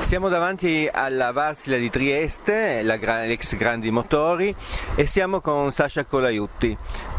Siamo davanti alla Varsila di Trieste, l'ex Grandi Motori, e siamo con Sasha Colaiutti.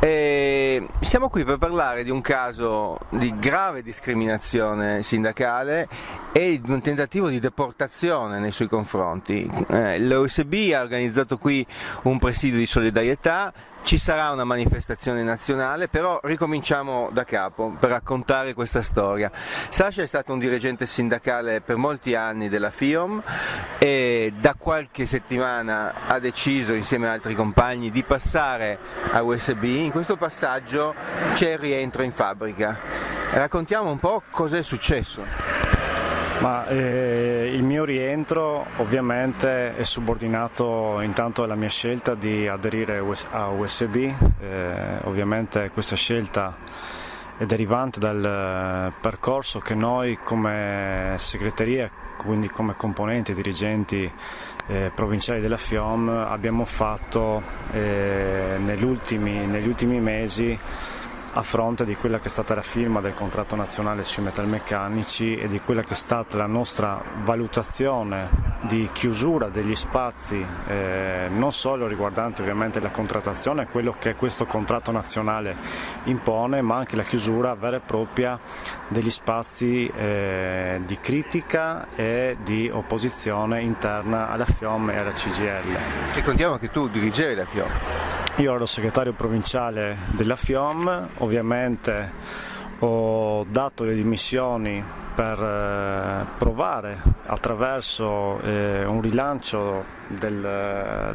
E siamo qui per parlare di un caso di grave discriminazione sindacale e di un tentativo di deportazione nei suoi confronti. Eh, L'OSB ha organizzato qui un presidio di solidarietà ci sarà una manifestazione nazionale, però ricominciamo da capo per raccontare questa storia. Sasha è stato un dirigente sindacale per molti anni della FIOM e da qualche settimana ha deciso insieme ad altri compagni di passare a USB. In questo passaggio c'è il rientro in fabbrica. Raccontiamo un po' cos'è successo. Ma, eh, il mio rientro ovviamente è subordinato intanto alla mia scelta di aderire a USB, eh, ovviamente questa scelta è derivante dal eh, percorso che noi come segreteria, quindi come componenti e dirigenti eh, provinciali della FIOM abbiamo fatto eh, negli, ultimi, negli ultimi mesi a fronte di quella che è stata la firma del contratto nazionale sui metalmeccanici e di quella che è stata la nostra valutazione di chiusura degli spazi eh, non solo riguardanti ovviamente la contrattazione, quello che questo contratto nazionale impone, ma anche la chiusura vera e propria degli spazi eh, di critica e di opposizione interna alla FIOM e alla CGL. E contiamo che tu dirigevi la FIOM. Io ero segretario provinciale della FIOM, ovviamente ho dato le dimissioni per eh, provare attraverso eh, un rilancio del,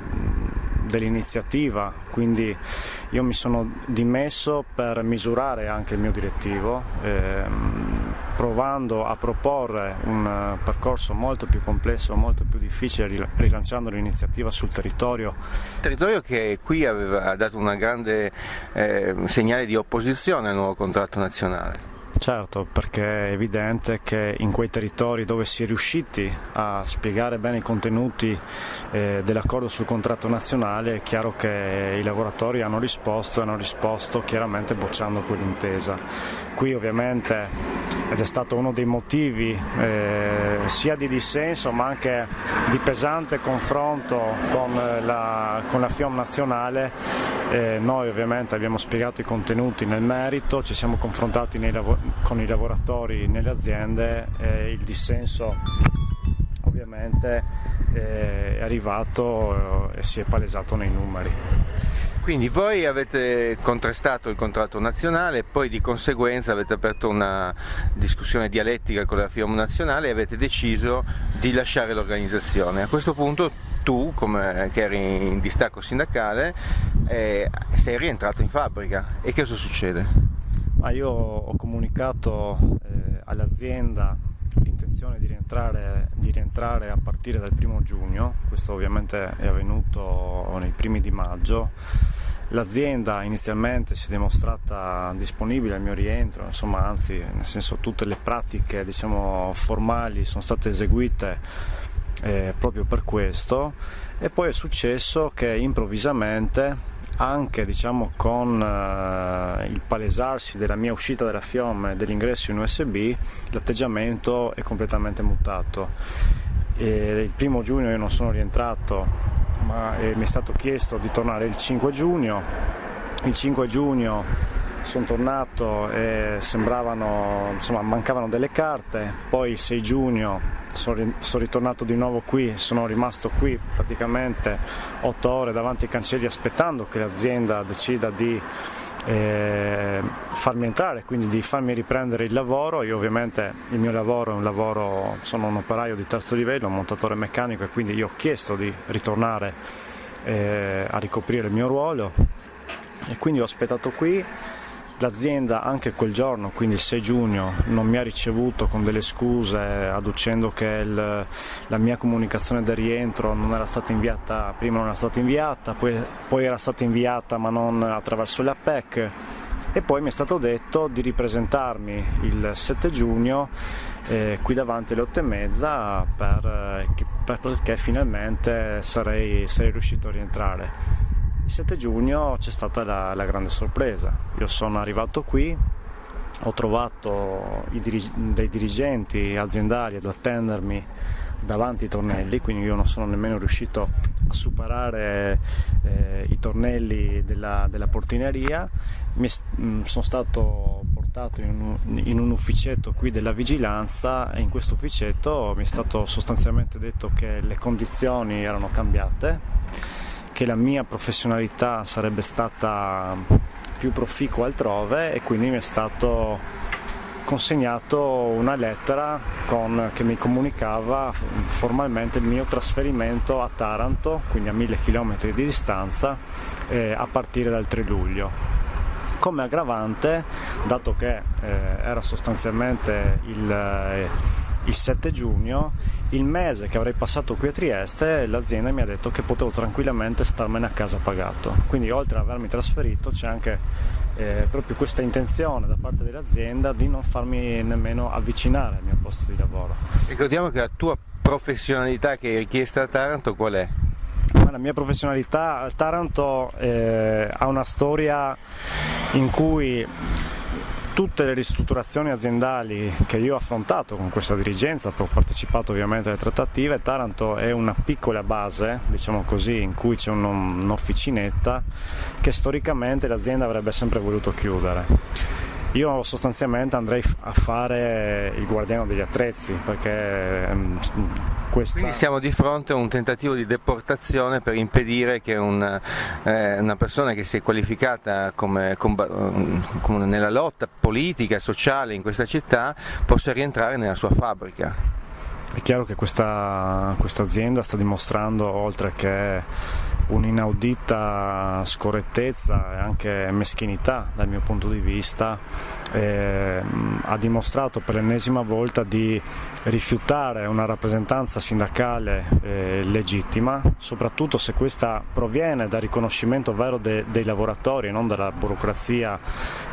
dell'iniziativa, quindi io mi sono dimesso per misurare anche il mio direttivo, ehm, provando a proporre un percorso molto più complesso, molto più difficile, rilanciando l'iniziativa sul territorio. Territorio che qui aveva dato un grande eh, segnale di opposizione al nuovo contratto nazionale. Certo, perché è evidente che in quei territori dove si è riusciti a spiegare bene i contenuti eh, dell'accordo sul contratto nazionale è chiaro che i lavoratori hanno risposto e hanno risposto chiaramente bocciando quell'intesa. Qui ovviamente ed è stato uno dei motivi eh, sia di dissenso ma anche di pesante confronto con la, con la FIOM nazionale eh, noi ovviamente abbiamo spiegato i contenuti nel merito, ci siamo confrontati con i lavoratori nelle aziende e il dissenso ovviamente eh, è arrivato eh, e si è palesato nei numeri. Quindi voi avete contrastato il contratto nazionale poi di conseguenza avete aperto una discussione dialettica con la FIOM nazionale e avete deciso di lasciare l'organizzazione. A questo punto tu, come, che eri in distacco sindacale, eh, sei rientrato in fabbrica e che cosa succede? Ma io ho comunicato eh, all'azienda l'intenzione di rientrare, di rientrare, a partire dal primo giugno, questo ovviamente è avvenuto nei primi di maggio. L'azienda inizialmente si è dimostrata disponibile al mio rientro, insomma, anzi, nel senso tutte le pratiche diciamo, formali sono state eseguite eh, proprio per questo e poi è successo che improvvisamente anche diciamo, con eh, il palesarsi della mia uscita dalla FIOM e dell'ingresso in USB l'atteggiamento è completamente mutato. E il primo giugno io non sono rientrato ma eh, mi è stato chiesto di tornare il 5 giugno. Il 5 giugno sono tornato e sembravano, insomma, mancavano delle carte, poi il 6 giugno sono, sono ritornato di nuovo qui, sono rimasto qui praticamente 8 ore davanti ai cancelli aspettando che l'azienda decida di eh, farmi entrare, quindi di farmi riprendere il lavoro. Io ovviamente il mio lavoro è un lavoro, sono un operaio di terzo livello, un montatore meccanico e quindi io ho chiesto di ritornare eh, a ricoprire il mio ruolo e quindi ho aspettato qui L'azienda anche quel giorno, quindi il 6 giugno, non mi ha ricevuto con delle scuse adducendo che il, la mia comunicazione del rientro non era stata inviata, prima non era stata inviata, poi, poi era stata inviata ma non attraverso la PEC e poi mi è stato detto di ripresentarmi il 7 giugno eh, qui davanti alle 8 e mezza per, per, perché finalmente sarei, sarei riuscito a rientrare. Il 7 giugno c'è stata la, la grande sorpresa. Io sono arrivato qui, ho trovato dirig- dei dirigenti aziendali ad attendermi davanti ai tornelli, quindi io non sono nemmeno riuscito a superare eh, i tornelli della, della portineria. Mi, mh, mm, sono stato portato in un, in un, ufficetto qui della vigilanza e in questo ufficetto mi è stato sostanzialmente detto che le condizioni erano cambiate, che la mia professionalità sarebbe stata più proficua altrove e quindi mi è stato consegnato una lettera con, che mi comunicava formalmente il mio trasferimento a Taranto, quindi a mille chilometri di distanza, eh, a partire dal 3 luglio. Come aggravante, dato che eh, era sostanzialmente il, eh, il 7 giugno, il mese che avrei passato qui a Trieste l'azienda mi ha detto che potevo tranquillamente starmene a casa pagato. Quindi oltre ad avermi trasferito c'è anche eh, proprio questa intenzione da parte dell'azienda di non farmi nemmeno avvicinare al mio posto di lavoro. Ricordiamo che la tua professionalità che hai richiesto a Taranto qual è? La mia professionalità a Taranto eh, ha una storia in cui tutte le ristrutturazioni aziendali che io ho affrontato con questa dirigenza, ho partecipato ovviamente alle trattative, Taranto è una piccola base, diciamo così, in cui c'è un'officinetta che storicamente l'azienda avrebbe sempre voluto chiudere. Io sostanzialmente andrei a fare il guardiano degli attrezzi perché ehm, questa... Quindi siamo di fronte a un tentativo di deportazione per impedire che una, eh, una persona che si è qualificata come, come nella lotta politica e sociale in questa città possa rientrare nella sua fabbrica. È chiaro che questa, questa azienda sta dimostrando, oltre che un'inaudita scorrettezza e anche meschinità dal mio punto di vista, eh, ha dimostrato per l'ennesima volta di rifiutare una rappresentanza sindacale eh, legittima, soprattutto se questa proviene dal riconoscimento vero de, dei lavoratori e non dalla burocrazia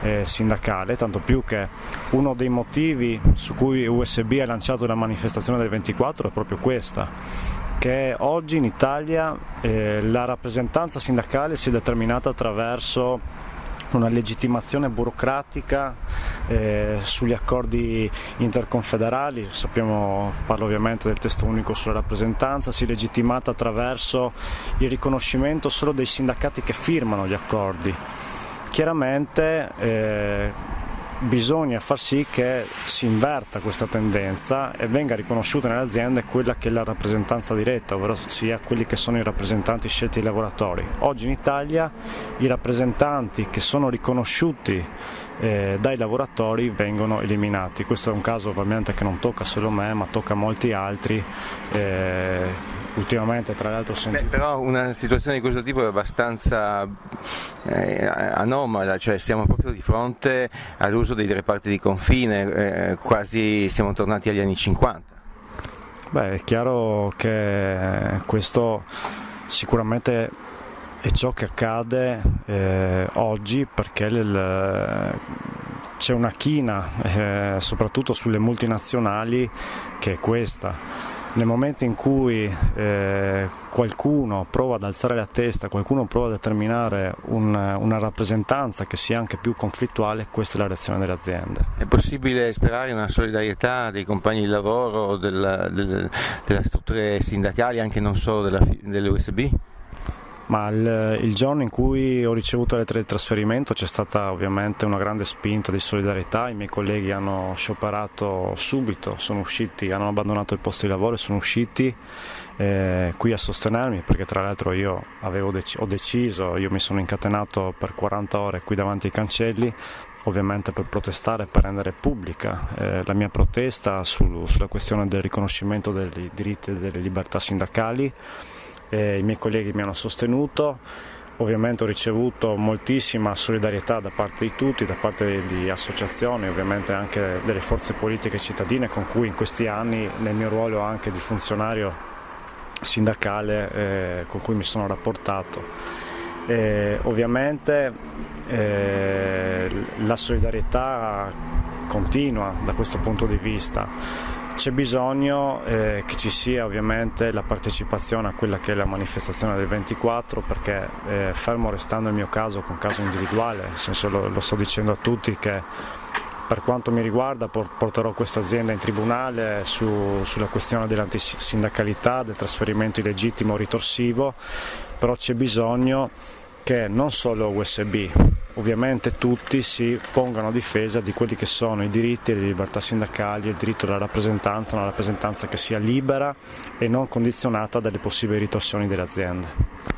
eh, sindacale, tanto più che uno dei motivi su cui USB ha lanciato la manifestazione del 24 è proprio questa che oggi in Italia eh, la rappresentanza sindacale si è determinata attraverso una legittimazione burocratica eh, sugli accordi interconfederali, sappiamo, parlo ovviamente del testo unico sulla rappresentanza, si è legittimata attraverso il riconoscimento solo dei sindacati che firmano gli accordi. Chiaramente eh, bisogna far sì che si inverta questa tendenza e venga riconosciuta nelle aziende quella che è la rappresentanza diretta, ovvero sia quelli che sono i rappresentanti scelti dai lavoratori. Oggi in Italia i rappresentanti che sono riconosciuti eh, dai lavoratori vengono eliminati. Questo è un caso ovviamente che non tocca solo me, ma tocca molti altri. Eh, ultimamente tra l'altro senti... Beh, però una situazione di questo tipo è abbastanza eh, anomala, cioè siamo proprio di fronte all'uso dei reparti di confine, eh, quasi siamo tornati agli anni 50. Beh, è chiaro che questo sicuramente è ciò che accade eh, oggi perché c'è una china, eh, soprattutto sulle multinazionali, che è questa nel momento in cui eh, qualcuno prova ad alzare la testa, qualcuno prova a determinare un, una rappresentanza che sia anche più conflittuale, questa è la reazione delle aziende. È possibile sperare una solidarietà dei compagni di lavoro, della, del, delle strutture sindacali, anche non solo della, dell'USB? Ma il, il, giorno in cui ho ricevuto la lettera di trasferimento c'è stata ovviamente una grande spinta di solidarietà, i miei colleghi hanno scioperato subito, sono usciti, hanno abbandonato il posto di lavoro e sono usciti eh, qui a sostenermi perché tra l'altro io dec- ho deciso, io mi sono incatenato per 40 ore qui davanti ai cancelli ovviamente per protestare, per rendere pubblica eh, la mia protesta su, sulla questione del riconoscimento dei diritti e delle libertà sindacali eh, i miei colleghi mi hanno sostenuto, ovviamente ho ricevuto moltissima solidarietà da parte di tutti, da parte di associazioni, ovviamente anche delle forze politiche cittadine con cui in questi anni nel mio ruolo anche di funzionario sindacale eh, con cui mi sono rapportato. Eh, ovviamente eh, la solidarietà continua da questo punto di vista c'è bisogno eh, che ci sia ovviamente la partecipazione a quella che è la manifestazione del 24 perché eh, fermo restando il mio caso con caso individuale, nel senso lo, lo sto dicendo a tutti che Per quanto mi riguarda porterò questa azienda in tribunale su, sulla questione dell'antisindacalità, del trasferimento illegittimo ritorsivo, però c'è bisogno che non solo USB, ovviamente tutti si pongano a difesa di quelli che sono i diritti e le libertà sindacali, il diritto alla rappresentanza, una rappresentanza che sia libera e non condizionata dalle possibili ritorsioni delle aziende.